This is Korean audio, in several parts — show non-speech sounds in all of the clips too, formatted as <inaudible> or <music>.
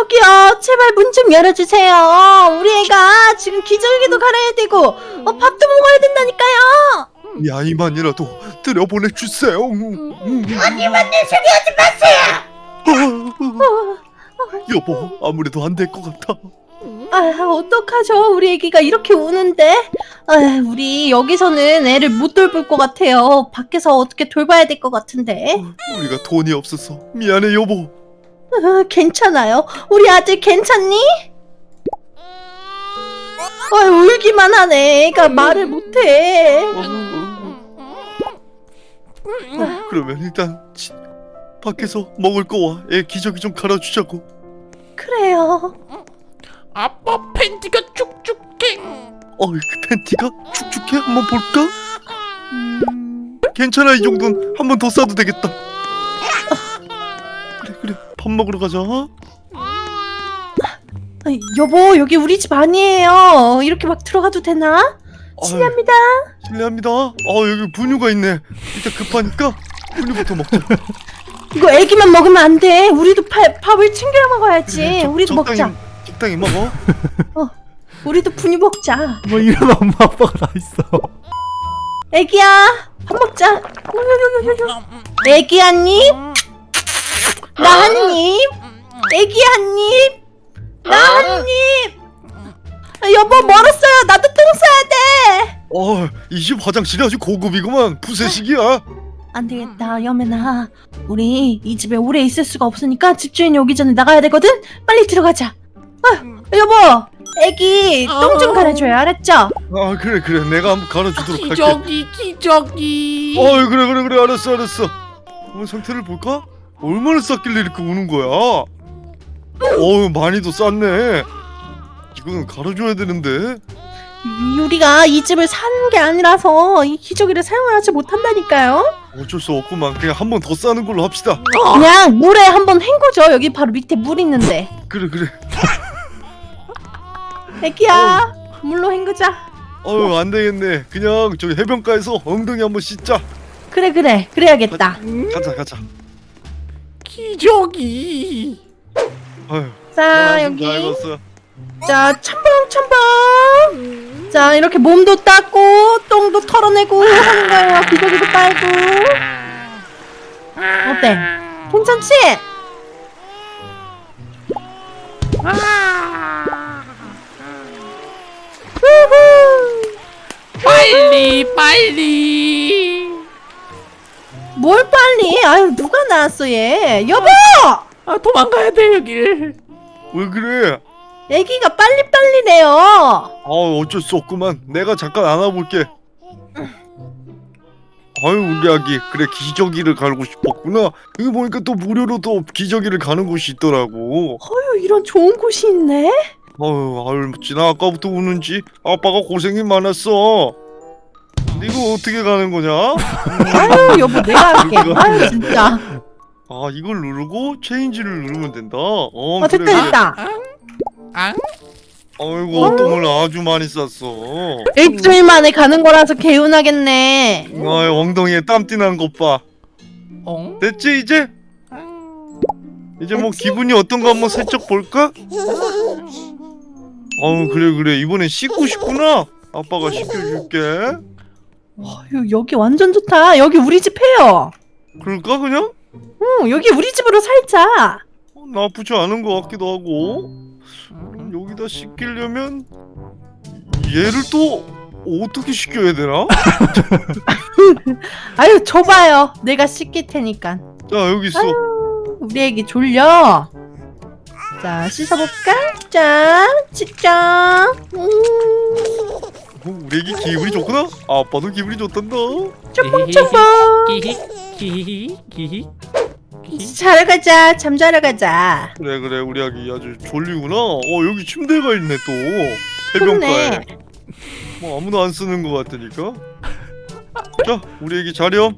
저기요, 제발 문 좀 열어주세요. 우리 애가 지금 기저귀도 갈아야 되고, 어, 밥도 먹어야 된다니까요. 이 아이만이라도 들여보내주세요. 언니만 내 소리 하지 마세요. 여보, 아무래도 안 될 것 같아. 아, 어떡하죠? 우리 애기가 이렇게 우는데? 아, 우리 여기서는 애를 못 돌볼 것 같아요. 밖에서 어떻게 돌봐야 될 것 같은데. 우리가 돈이 없어서 미안해, 여보. 아, 괜찮아요. 우리 아들 괜찮니? 아, 울기만 하네. 애가 말을 못해. 그러면 일단 지- 밖에서 먹을 거와 애 기저귀 좀 갈아주자고. 그래요. 아빠 팬티가 쭉쭉해. 어, 그 팬티가 축축해? 한번 볼까? 음, 괜찮아, 이 정도는 한 번 더 싸도 되겠다. 밥 먹으러 가자. 아, 여보, 여기 우리 집 아니에요. 이렇게 막 들어가도 되나? 실례합니다. 아유, 실례합니다. 어, 여기 분유가 있네. 일단 급하니까 분유부터 먹자. <laughs> 이거 애기만 먹으면 안 돼. 우리도 파, 밥을 챙겨 먹어야지. 그래, 적- 우리도 적당히, 먹자. 적당히 먹어. <laughs> 우리도 분유 먹자. 뭐 이런 엄마 아빠가 다 있어. 애기야, 밥 먹자. 애기 한 입, 나 한 입, 애기 한 입, 나 한 입. 아, 여보 멀었어요. 나도 똥 싸야 돼. 어, 이 집 화장실이 아주 고급이구만. 부세식이야. 안 되겠다, 여매나. 우리 이 집에 오래 있을 수가 없으니까 집주인이 오기 전에 나가야 되거든. 빨리 들어가자. 아, 여보, 애기 똥 좀 갈아줘요. 알았죠? 아, 그래, 그래. 내가 한번 갈아주도록 할게. 기저귀 기저귀. 어, 그래, 그래, 그래. 알았어, 알았어. 한번 상태를 볼까? 얼마나 쌌길래 이렇게 우는 거야? 어우, 많이도 쌌네. 이거는 갈아줘야 되는데. 이- 우리가 이 집을 사는 게 아니라서 이 기저귀를 사용을 하지 못한다니까요. 어쩔 수 없구만. 그냥 한 번 더 싸는 걸로 합시다. 그냥 물에 한 번 헹구죠. 여기 바로 밑에 물 있는데. 그래, 그래. 애기야, 물로 헹구자. 어우, 안 되겠네. 그냥 저기 해변가에서 엉덩이 한 번 씻자. 그래 그래, 그래야겠다. 가자, 가자. 기저귀. 자잘 여기. 자 첨벙 첨벙. 자 이렇게 몸도 닦고 똥도 털어내고 하는 거예요. 기저귀도 빨고. 어때? 괜찮지? 우후. 빨리 빨리. 뭘 빨리? 아유 누가 나왔어 얘? 여보! 아 도망가야 돼 여길. 왜 그래? 애기가 빨리빨리래요. 아, 어쩔 수 없구만. 내가 잠깐 안아볼게. 아유, 우리 아기. 그래, 기저귀를 갈고 싶었구나. 여기 보니까 또 무료로 또 기저귀를 가는 곳이 있더라고. 어휴 이런 좋은 곳이 있네. 아유, 아유, 지나 아까부터 우는지 아빠가 고생이 많았어. 이거 어떻게 가는 거냐? 아유 여보 내가 할게. 아유 진짜. 아, 이걸 누르고 체인지를 누르면 된다. 어, 아 됐다 그래. 됐다. 아? 아이고, 똥을 아주 많이 쌌어. 일주일 만에 가는 거라서 개운하겠네. 아유, 엉덩이에 땀띠 난 것 봐. 어? 됐지, 이제? 이제 뭐 됐지? 기분이 어떤가 한번 살짝 볼까? 어우 그래 그래 이번엔 씻고 싶구나 아빠가 씻겨줄게 어휴 여기 완전 좋다. 여기 우리 집 해요. 그럴까 그냥? 응 여기 우리 집으로 살자. 어, 나쁘지 않은 것 같기도 하고 그럼 여기다 씻기려면 얘를 또 어떻게 씻겨야 되나? <laughs> 아유 줘봐요. 내가 씻길 테니까. 자 여기 있어 우리 애기 졸려. 자 씻어볼까? 짠, 짠. 음, 어, 우리 애기 기분이 좋구나 아빠도 기분이 좋단다 기히. 자러 가자. 잠자러 가자. 그래 그래 우리 아기 아주 졸리구나 어 여기 침대가 있네 또 해변가에 좋네. 뭐 아무도 안 쓰는 것 같으니까 자 우리 애기 자렴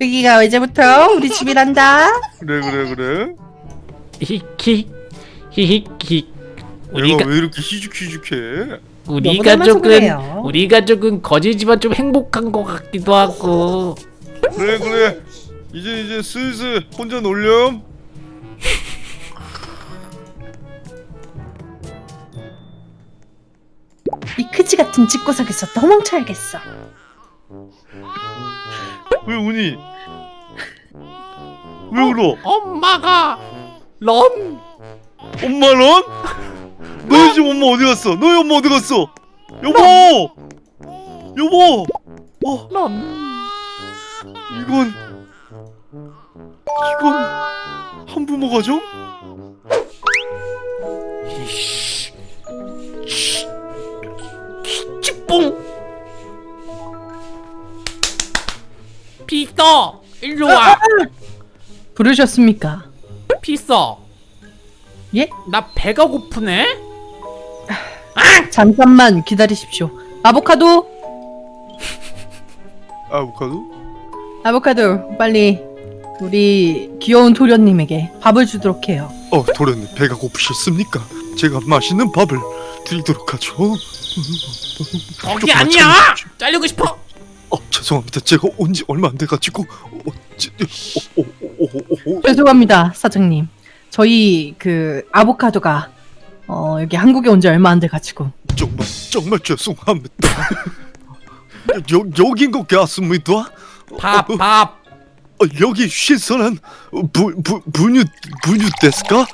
여기가 이제부터 우리 집이란다. 그래 그래 그래 히히 히히 히. 우리 얘가 가왜 이렇게 희죽희죽해 우리가 조금 우리가 조금 거지지만 좀 행복한 것 같기도 하고 그래 그래 이제 이제 슬슬 혼자 놀렴 이 크지 같은 집구석에서 도망쳐야겠어 왜 우니? 왜 울어? 엄마가 런 엄마 런? 너희 집 엄마 어디 갔어? 너희 엄마 어디 갔어? 여보! 여보! 어 런. 이건 이건 한부모 가정? 찌뽕. 피서 일로 와. 부르셨습니까? 피서. 예? 나 배가 고프네. 잠깐만 기다리십시오. 아보카도, 아보카도? 아보카도, 빨리 우리 귀여운 도련님에게 밥을 주도록 해요. 어 도련님 배가 고프셨습니까? 제가 맛있는 밥을 드리도록 하죠 거기 아니야. 잘리고 싶어. 어 죄송합니다 제가 온 지 얼마 안 돼가지고 어, 지, 어, 어, 어, 어, 어, 죄송합니다, 사장님. 저희 그 아보카도가 어, 여기 한국에 온 지 얼마 안 돼 가지고 정말 정말 죄송합니다 <laughs> 여, 여긴 것 같습니다 밥 어, 밥. 어, 여기 신선한 부, 부, 분유 분유 데스까?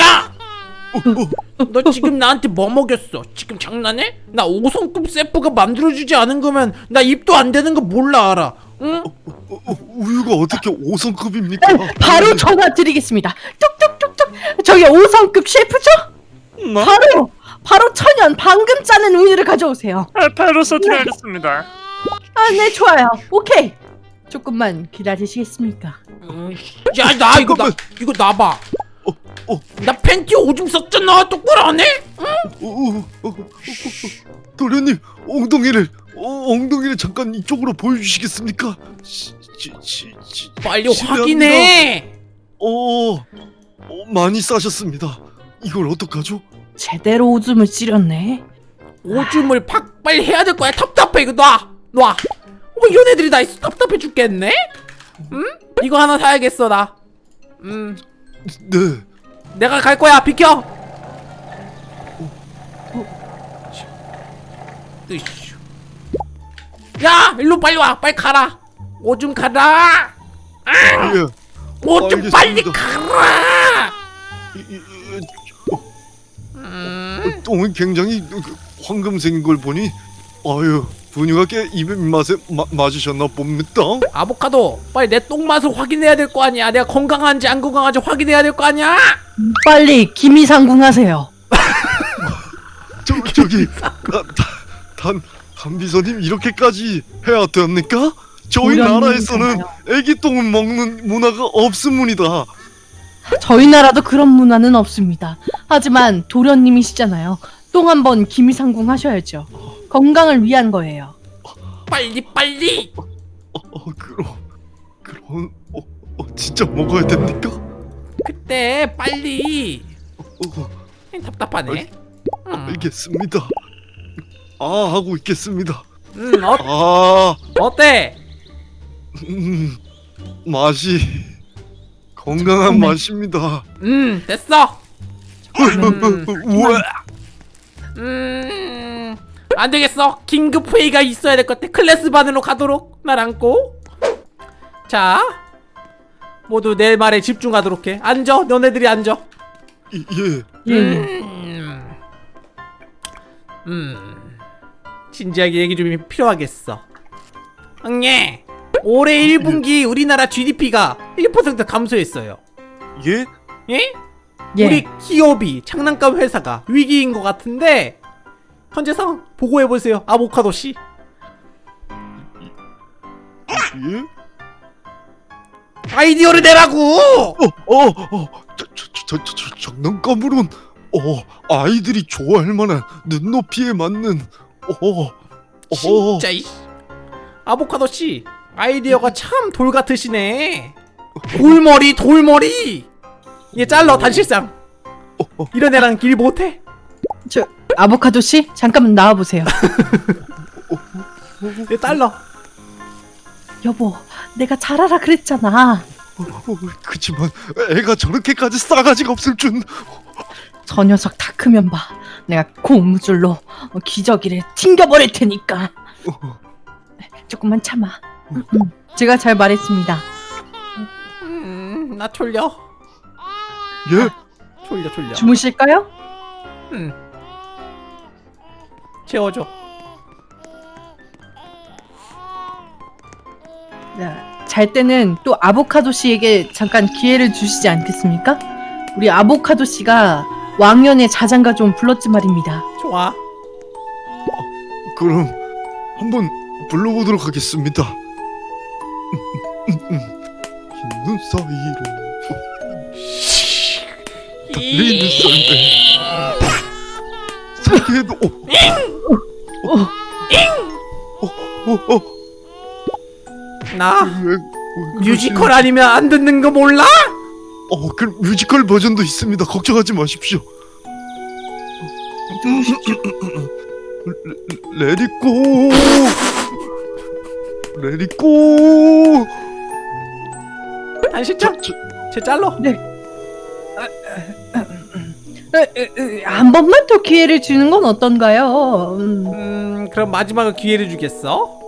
야. 너 지금 나한테 뭐 먹였어? 지금 장난해? 나 5성급 세프가 만들어주지 않은 거면 나 입도 안 되는 거 몰라 알아. 응? 어, 어, 우유가 어떻게 5성급입니까? 바로 전화 드리겠습니다. 뚝뚝뚝뚝. 저기 5성급 셰프죠? 나? 바로 바로 천연 방금 짜낸 우유를 가져오세요. 아, 바로 서둘러야겠습니다. 아, 네 좋아요. 오케이. 조금만 기다리시겠습니까? 음, 야, 나 이거 나. 이거 나봐. 어, 어, 나 팬티 오줌 썼잖아. 똑바로 안 해? 어, 어, 도련님 엉덩이를 어, 엉덩이를 잠깐 이쪽으로 보여주시겠습니까? 시, 시, 시, 시, 빨리. 확인해. 어, 어, 많이 싸셨습니다. 이걸 어떡하죠? 제대로 오줌을 찌렸네. 오줌을 팍 빨리 해야 될 거야. 답답해 이거 놔. 놔. 뭐 이런 애들이 다 있어. 답답해 죽겠네. 응? 이거 하나 사야겠어 나. 음, 네. 내가 갈 거야. 비켜. 으이씨. 야, 일로 빨리 와. 빨리 가라. 오줌 가라. 예. 오줌 알겠습니다. 빨리 가라. 이, 이, 이, 어, 어, 똥은 굉장히 황금색인 걸 보니 아유 분유가 꽤 입맛에 마, 맞으셨나 봅니다. 아보카도 빨리 내 똥 맛을 확인해야 될 거 아니야 내가 건강한지 안 건강한지 확인해야 될 거 아니야 빨리 기미상궁하세요. 저 저기 단 단비서님 이렇게까지 해야 됩니까? 저희 나라에서는 애기 똥을 먹는 문화가 없습니다. 저희 나라도 그런 문화는 없습니다. 하지만 도련님이시잖아요. 똥 한 번 기미상궁 하셔야죠. 건강을 위한 거예요. 빨리 빨리 어, 어 그럼 그럼 어, 어 진짜 먹어야 됩니까? 그때 빨리 어, 어, 답답하네 음, 알겠습니다. 아 하고 있겠습니다. 음 어, 아 어때 음, 맛이 건강한 잠깐만. 맛입니다. 음 됐어 음. 우와. 음 안 되겠어 긴급 회의가 있어야 될 것 같아 클래스 반으로 가도록 날 안고 자 모두 내 말에 집중하도록 해 앉아 너네들이 앉아 이- 예. 예, 예. 음, 음, 진지하게 얘기 좀 필요하겠어. 응예, 올해 1분기 우리나라 GDP가 1% 감소했어요. 예? 예? 예. 우리 기업이 장난감 회사가 위기인 것 같은데 현재 상황 보고해 보세요, 아보카도 씨. 예? 아이디어를 내라고. 어, 어, 어, 저, 저, 저, 저, 저, 장난감으론, 어, 아이들이 좋아할 만한 눈높이에 맞는, 어, 어, 진짜 이 아보카도 씨 아이디어가 참 돌 같으시네. 돌머리 돌머리. 얘 잘라 단실상. 이런 애랑 길 못해. 저 아보카도 씨 잠깐만 나와 보세요. <laughs> 얘 잘라. 여보, 내가 잘하라 그랬잖아. 어, 그치만 애가 저렇게까지 싸가지가 없을 줄. 저 녀석 다 크면 봐. 내가 고무줄로 어, 기저귀를 튕겨버릴 테니까. 조금만 참아. 제가 잘 말했습니다. 음, 나 졸려. 예? 졸려 졸려. 주무실까요? 음. 채워줘. 네. 잘 때는 또 아보카도 씨에게 잠깐 기회를 주시지 않겠습니까? 우리 아보카도 씨가 왕년의 자장가 좀 불렀지 말입니다. 좋아. 그럼 한번 불러보도록 하겠습니다. 흰눈 사이로 달리는 썰매 어, 어, 어, 어, 나 뮤지컬 아니면 안 듣는 거 몰라? 어, 그 뮤지컬 버전도 있습니다. 걱정하지 마십시오. ready go ready go 잘러. 에, 에, 에, 한 번만 더 기회를 주는 건 어떤가요? 음. 음, 그럼 마지막으로 기회를 주겠어.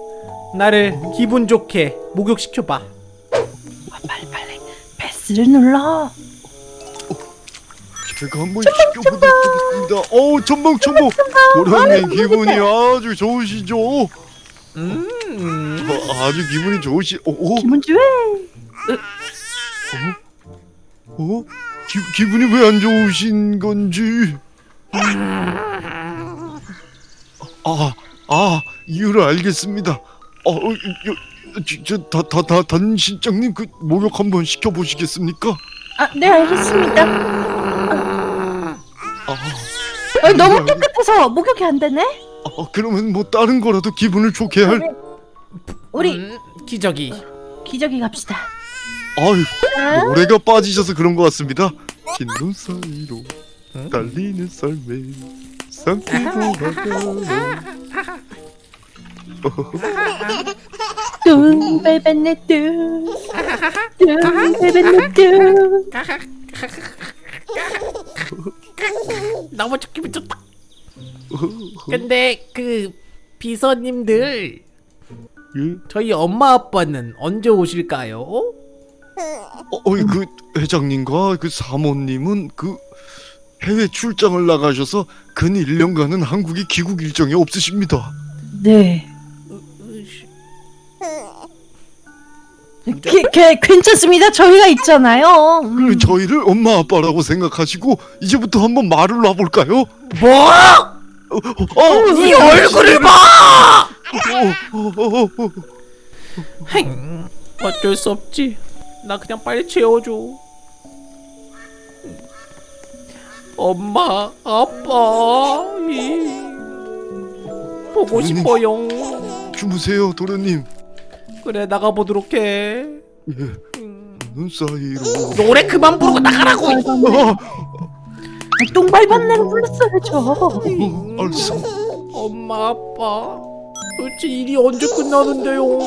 나를 기분 좋게 목욕시켜봐. 아, 빨리 빨리 패스를 눌러. 제가 한번 시켜보도록 하겠습니다. 어우 전방 전방 도련님 기분이 아주 좋으시죠? 음, 어, 아주 기분이 좋으시. 어, 어, 기분 좋아. 어? 기, 기분이 왜 안 좋으신 건지. 아, 아 이유를 알겠습니다. 어, 어, 저다다 다 단실장님 그 목욕 한번 시켜 보시겠습니까? 아, 네 알겠습니다. 아, 어, 너무 깨끗해서 목욕이 안 되네. 아, 그러면 뭐 다른 거라도 기분을 좋게 할. 우리 음, 기저귀. 기저귀 갑시다. 아유, 아, 노래가 빠지셔서 그런 것 같습니다. 흰눈 사이로 달리는 썰매 상쾌도 하가 뚱 베베네 뚱. 뚱 베베네 뚱. 너무 좋게 미쳤다. 근데 그 비서님들 예? 저희 엄마 아빠는 언제 오실까요? 어, 어이 그 회장님과 그 사모님은 그 해외 출장을 나가셔서 근 1년간은 한국에 귀국 일정이 없으십니다. 네. 게, 게, 괜찮습니다. 저희가 있잖아요. 음. 그 저희를 엄마 아빠라고 생각하시고 이제부터 한번 말을 놔볼까요? 뭐? 어, 어, 이 얼굴을 봐! 어, 어, 어, 어. 행, 어쩔 수 없지. 나 그냥 빨리 채워줘. 엄마, 아빠, 이. 보고. 싶어요. 주무세요 도련님. 그래 나가 보도록 해. 예, 음. 눈 사이로. 노래 그만 부르고 나가라고. 똥 밟았네로 불렀어야죠. 얼쑤. 엄마 아빠 도대체 일이 언제 끝나는데요?